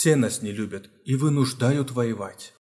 Все нас не любят и вынуждают воевать.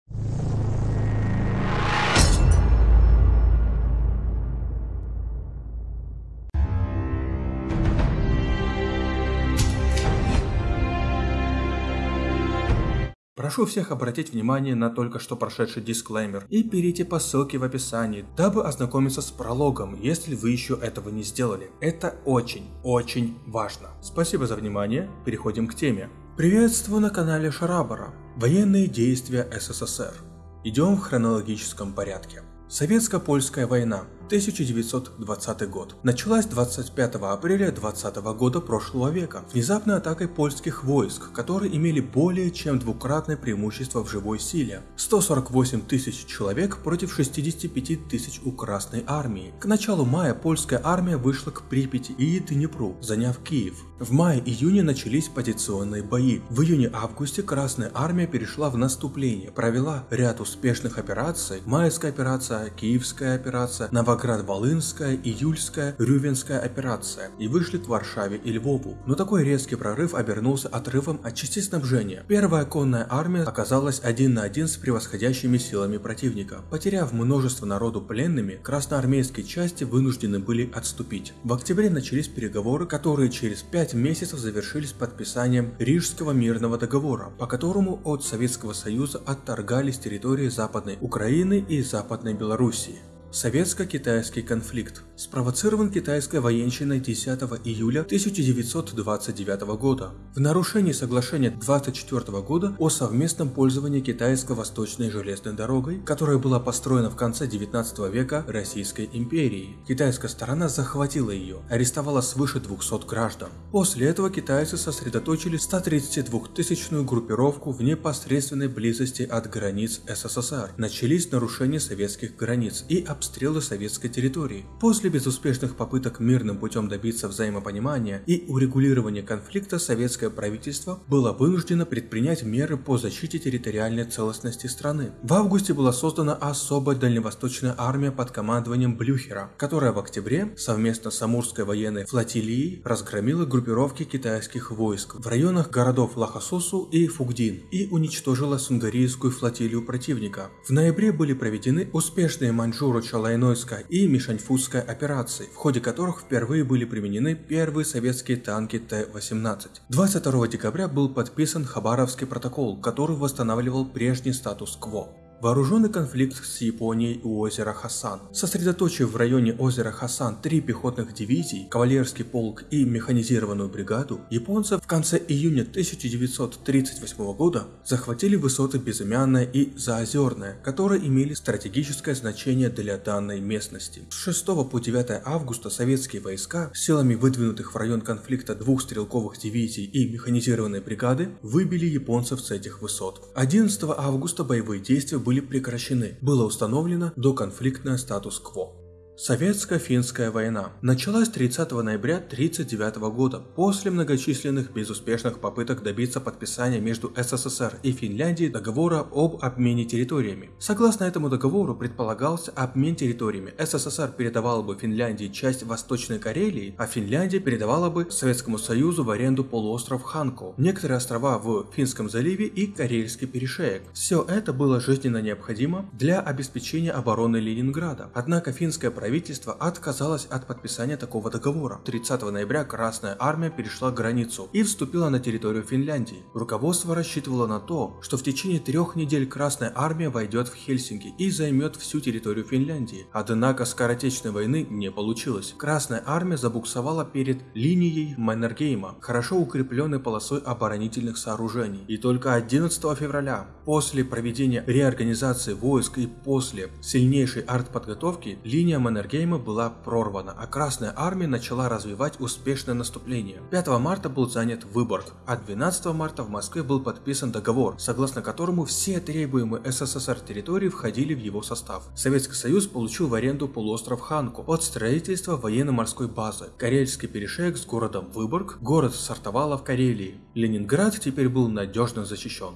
Прошу всех обратить внимание на только что прошедший дисклеймер и перейти по ссылке в описании, дабы ознакомиться с прологом, если вы еще этого не сделали. Это очень, очень важно. Спасибо за внимание, переходим к теме. Приветствую на канале Шарабара. Военные действия СССР. Идем в хронологическом порядке. Советско-польская война 1920 год. Началась 25 апреля 20 года прошлого века, внезапной атакой польских войск, которые имели более чем двукратное преимущество в живой силе. 148 тысяч человек против 65 тысяч у Красной армии. К началу мая польская армия вышла к Припяти и Днепру, заняв Киев. В мае-июне начались позиционные бои. В июне-августе Красная армия перешла в наступление, провела ряд успешных операций, Майская операция, Киевская операция, Новоградская Волгоград-Волынская, Июльская, Рювенская операция и вышли к Варшаве и Львову. Но такой резкий прорыв обернулся отрывом от частей снабжения. Первая конная армия оказалась один на один с превосходящими силами противника. Потеряв множество народу пленными, красноармейские части вынуждены были отступить. В октябре начались переговоры, которые через пять месяцев завершились подписанием Рижского мирного договора, по которому от Советского Союза отторгались территории Западной Украины и Западной Белоруссии. Советско-китайский конфликт спровоцирован китайской военщиной 10 июля 1929 года в нарушении соглашения 24 года о совместном пользовании китайско-восточной железной дорогой, которая была построена в конце 19 века Российской империей. Китайская сторона захватила ее, арестовала свыше 200 граждан. После этого китайцы сосредоточили 132-тысячную группировку в непосредственной близости от границ СССР. Начались нарушения советских границ и обстрелы советской территории. После безуспешных попыток мирным путем добиться взаимопонимания и урегулирования конфликта советское правительство было вынуждено предпринять меры по защите территориальной целостности страны. В августе была создана особая дальневосточная армия под командованием Блюхера, которая в октябре совместно с Амурской военной флотилией разгромила группировки китайских войск в районах городов Лахасусу и Фугдин и уничтожила сунгарийскую флотилию противника. В ноябре были проведены успешные маньчжуро Чалайнойская и Мишаньфузская операции, в ходе которых впервые были применены первые советские танки Т-18. 22 декабря был подписан Хабаровский протокол, который восстанавливал прежний статус-кво. Вооруженный конфликт с Японией у озера Хасан. Сосредоточив в районе озера Хасан три пехотных дивизий, кавалерский полк и механизированную бригаду, японцы в конце июня 1938 года захватили высоты Безымянная и Заозерная, которые имели стратегическое значение для данной местности. С 6 по 9 августа советские войска силами выдвинутых в район конфликта двух стрелковых дивизий и механизированной бригады выбили японцев с этих высот. 11 августа боевые действия были прекращены. Было установлено доконфликтное статус-кво. Советско-финская война началась 30 ноября 1939 года после многочисленных безуспешных попыток добиться подписания между СССР и Финляндией договора об обмене территориями. Согласно этому договору предполагался обмен территориями. СССР передавала бы Финляндии часть Восточной Карелии, а Финляндия передавала бы Советскому Союзу в аренду полуостров Ханко, некоторые острова в Финском заливе и Карельский перешеек. Все это было жизненно необходимо для обеспечения обороны Ленинграда. Однако финское правительство правительство отказалось от подписания такого договора. 30 ноября Красная Армия перешла границу и вступила на территорию Финляндии. Руководство рассчитывало на то, что в течение трех недель Красная Армия войдет в Хельсинки и займет всю территорию Финляндии. Однако скоротечной войны не получилось. Красная Армия забуксовала перед линией Маннергейма, хорошо укрепленной полосой оборонительных сооружений. И только 11 февраля, после проведения реорганизации войск и после сильнейшей артподготовки, линия Маннергейма Маннергейма была прорвана, а Красная Армия начала развивать успешное наступление. 5 марта был занят Выборг, а 12 марта в Москве был подписан договор, согласно которому все требуемые СССР территории входили в его состав. Советский Союз получил в аренду полуостров Ханку от строительства военно-морской базы, Карельский перешеек с городом Выборг, город Сартовала в Карелии. Ленинград теперь был надежно защищен.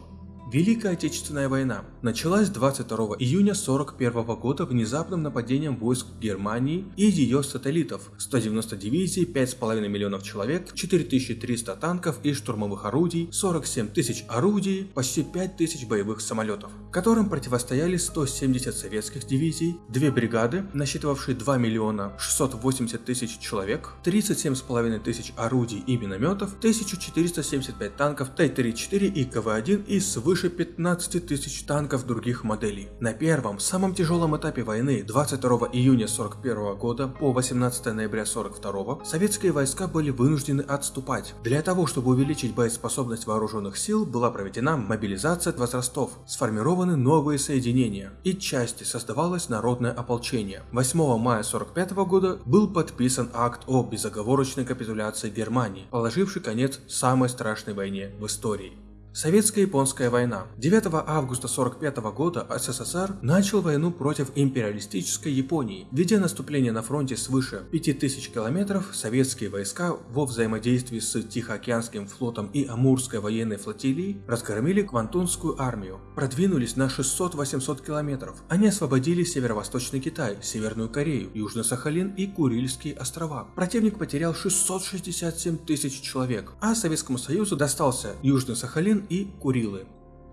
Великая Отечественная война началась 22 июня 1941 года внезапным нападением войск Германии и ее сателлитов. 190 дивизий, 5,5 миллионов человек, 4300 танков и штурмовых орудий, 47 тысяч орудий, почти 5 тысяч боевых самолетов, которым противостояли 170 советских дивизий, две бригады, насчитывавшие 2 миллиона 680 тысяч человек, 37,5 тысяч орудий и минометов, 1475 танков Т-34 и КВ-1 и свыше свыше 15 тысяч танков других моделей. На первом, самом тяжелом этапе войны 22 июня 41 года по 18 ноября 42 советские войска были вынуждены отступать. Для того, чтобы увеличить боеспособность вооруженных сил, была проведена мобилизация возрастов, сформированы новые соединения и части, создавалось народное ополчение. 8 мая 45 года был подписан акт о безоговорочной капитуляции Германии, положивший конец самой страшной войне в истории. Советско-японская война. 9 августа 1945 года СССР начал войну против империалистической Японии. Ведя наступление на фронте свыше 5000 километров, советские войска во взаимодействии с Тихоокеанским флотом и Амурской военной флотилией разгромили Квантунскую армию, продвинулись на 600-800 километров. Они освободили северо-восточный Китай, Северную Корею, Южный Сахалин и Курильские острова. Противник потерял 667 тысяч человек, а Советскому Союзу достался Южный Сахалин и Курилы.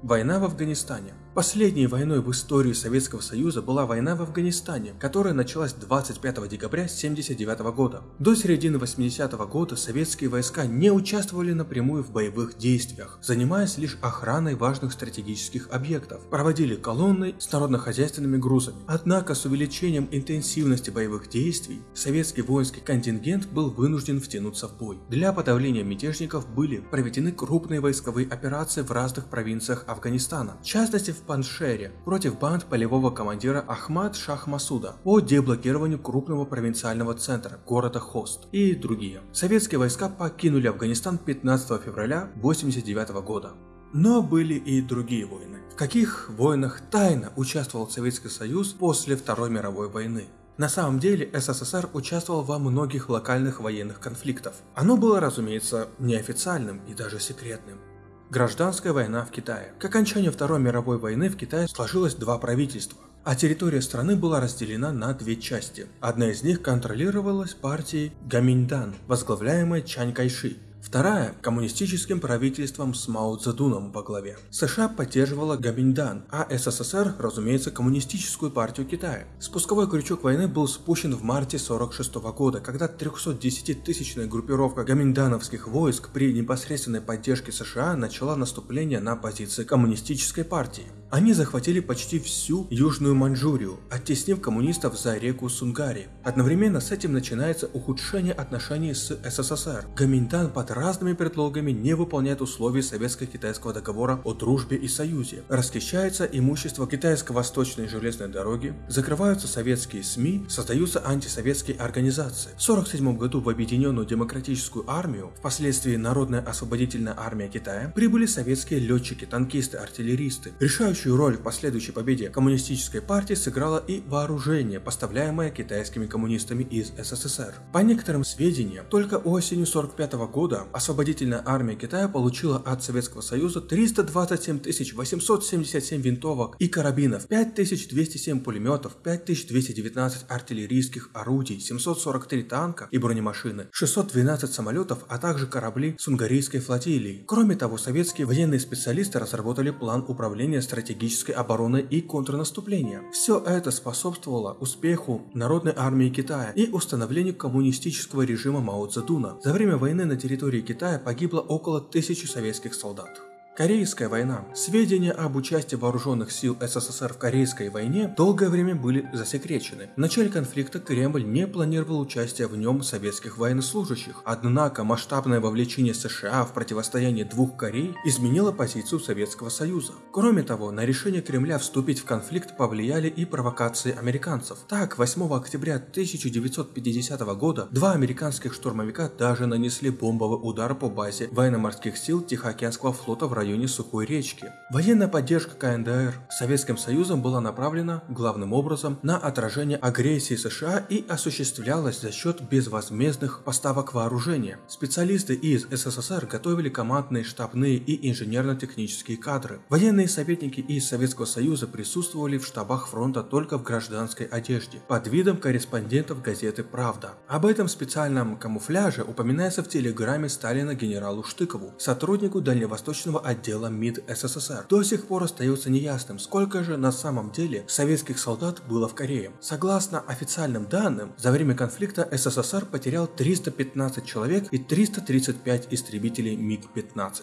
Война в Афганистане. Последней войной в истории Советского Союза была война в Афганистане, которая началась 25 декабря 1979 года. До середины 80-го года советские войска не участвовали напрямую в боевых действиях, занимаясь лишь охраной важных стратегических объектов, проводили колонны с народно-хозяйственными грузами. Однако с увеличением интенсивности боевых действий советский воинский контингент был вынужден втянуться в бой. Для подавления мятежников были проведены крупные войсковые операции в разных провинциях Афганистана, в частности в Паншере против банд полевого командира Ахмад Шах Масуда по деблокированию крупного провинциального центра города Хост и другие. Советские войска покинули Афганистан 15 февраля 1989 года. Но были и другие войны. В каких войнах тайно участвовал Советский Союз после Второй мировой войны? На самом деле СССР участвовал во многих локальных военных конфликтов. Оно было, разумеется, неофициальным и даже секретным. Гражданская война в Китае. К окончанию Второй мировой войны в Китае сложилось два правительства, а территория страны была разделена на две части. Одна из них контролировалась партией Гаминьдан, возглавляемой Чань Кайши, Вторая – коммунистическим правительством с Мао Цзэдуном во главе. США поддерживала Гаминьдан, а СССР, разумеется, коммунистическую партию Китая. Спусковой крючок войны был спущен в марте 46 года, когда 310-тысячная группировка гаминдановских войск при непосредственной поддержке США начала наступление на позиции коммунистической партии. Они захватили почти всю Южную Маньчжурию, оттеснив коммунистов за реку Сунгари. Одновременно с этим начинается ухудшение отношений с СССР. Гаминьдан под разными предлогами не выполняет условий Советско-Китайского договора о дружбе и союзе. Расхищается имущество Китайско-Восточной железной дороги, закрываются советские СМИ, создаются антисоветские организации. В 1947 году в Объединенную демократическую армию, впоследствии Народная освободительная армия Китая, прибыли советские летчики, танкисты, артиллеристы. Решающую роль в последующей победе коммунистической партии сыграло и вооружение, поставляемое китайскими коммунистами из СССР. По некоторым сведениям, только осенью 1945 года освободительная армия Китая получила от Советского Союза 327 877 винтовок и карабинов, 5207 пулеметов, 5219 артиллерийских орудий, 743 танка и бронемашины, 612 самолетов, а также корабли Сунгарийской флотилии. Кроме того, советские военные специалисты разработали план управления стратегической обороны и контрнаступления. Все это способствовало успеху Народной армии Китая и установлению коммунистического режима Мао Цзэдуна. За время войны на территории Китая погибло около тысячи советских солдат. Корейская война. Сведения об участии вооруженных сил СССР в Корейской войне долгое время были засекречены. В начале конфликта Кремль не планировал участие в нем советских военнослужащих, однако масштабное вовлечение США в противостояние двух Корей изменило позицию Советского Союза. Кроме того, на решение Кремля вступить в конфликт повлияли и провокации американцев. Так, 8 октября 1950 года два американских штурмовика даже нанесли бомбовый удар по базе военно-морских сил Тихоокеанского флота в районе районе Сухой речки. Военная поддержка КНДР Советским Союзом была направлена, главным образом, на отражение агрессии США и осуществлялась за счет безвозмездных поставок вооружения. Специалисты из СССР готовили командные, штабные и инженерно-технические кадры. Военные советники из Советского Союза присутствовали в штабах фронта только в гражданской одежде, под видом корреспондентов газеты «Правда». Об этом специальном камуфляже упоминается в телеграмме Сталина генералу Штыкову, сотруднику Дальневосточного отдела МИД СССР. До сих пор остается неясным, сколько же на самом деле советских солдат было в Корее. Согласно официальным данным, за время конфликта СССР потерял 315 человек и 335 истребителей МиГ-15.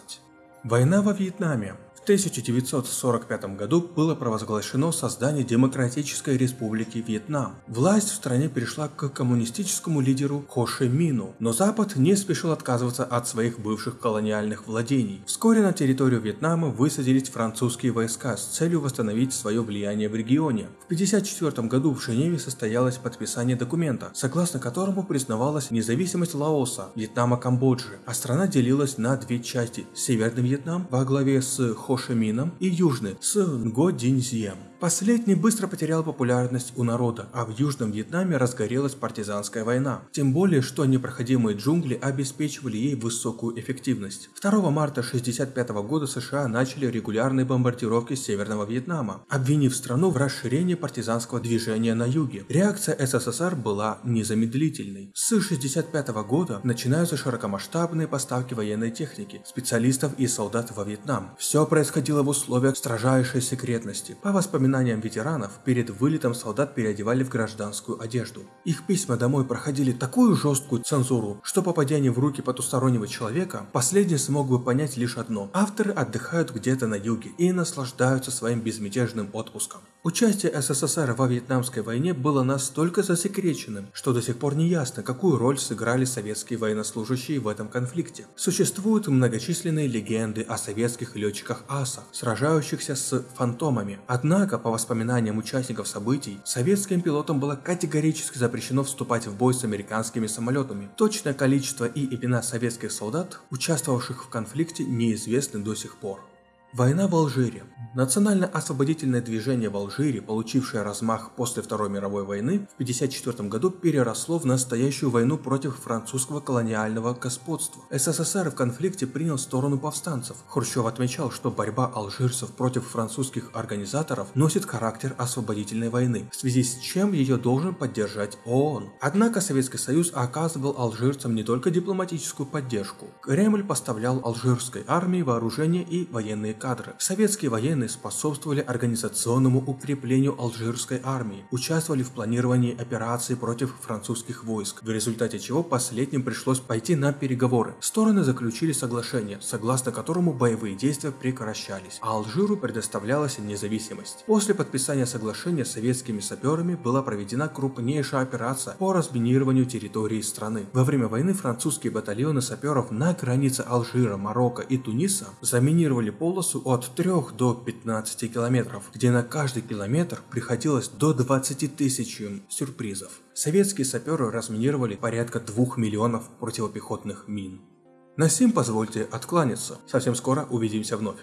Война во Вьетнаме. 1945 году было провозглашено создание Демократической Республики Вьетнам. Власть в стране перешла к коммунистическому лидеру Хо Ши Мину, но Запад не спешил отказываться от своих бывших колониальных владений. Вскоре на территорию Вьетнама высадились французские войска с целью восстановить свое влияние в регионе. В 1954 году в Женеве состоялось подписание документа, согласно которому признавалась независимость Лаоса, Вьетнама, Камбоджи, а страна делилась на две части – Северный Вьетнам во главе с Хо Хошимином и Южный с Ngo Диньзьем. Последний быстро потерял популярность у народа, а в Южном Вьетнаме разгорелась партизанская война. Тем более, что непроходимые джунгли обеспечивали ей высокую эффективность. 2 марта 1965 года США начали регулярные бомбардировки Северного Вьетнама, обвинив страну в расширении партизанского движения на юге. Реакция СССР была незамедлительной. С 1965 года начинаются широкомасштабные поставки военной техники, специалистов и солдат во Вьетнам. Все происходило в условиях строжайшей секретности. По воспоминаниям ветеранов, перед вылетом солдат переодевали в гражданскую одежду. Их письма домой проходили такую жесткую цензуру, что попадение в руки потустороннего человека, последний смог бы понять лишь одно. Авторы отдыхают где-то на юге и наслаждаются своим безмятежным отпуском. Участие СССР во Вьетнамской войне было настолько засекреченным, что до сих пор не ясно, какую роль сыграли советские военнослужащие в этом конфликте. Существуют многочисленные легенды о советских летчиках-асах, сражающихся с фантомами. Однако, по воспоминаниям участников событий, советским пилотам было категорически запрещено вступать в бой с американскими самолетами. Точное количество и имена советских солдат, участвовавших в конфликте, неизвестны до сих пор. Война в Алжире. Национально-освободительное движение в Алжире, получившее размах после Второй мировой войны, в 1954 году переросло в настоящую войну против французского колониального господства. СССР в конфликте принял сторону повстанцев. Хрущев отмечал, что борьба алжирцев против французских организаторов носит характер освободительной войны, в связи с чем ее должен поддержать ООН. Однако Советский Союз оказывал алжирцам не только дипломатическую поддержку. Кремль поставлял алжирской армии вооружение и военные кадры. Советские военные способствовали организационному укреплению алжирской армии, участвовали в планировании операций против французских войск, в результате чего последним пришлось пойти на переговоры. Стороны заключили соглашение, согласно которому боевые действия прекращались, а Алжиру предоставлялась независимость. После подписания соглашения советскими саперами была проведена крупнейшая операция по разминированию территории страны. Во время войны французские батальоны саперов на границе Алжира, Марокко и Туниса заминировали полосу трассу от 3 до 15 километров, где на каждый километр приходилось до 20 тысяч сюрпризов. Советские саперы разминировали порядка 2 миллионов противопехотных мин. На сим позвольте откланяться. Совсем скоро увидимся вновь.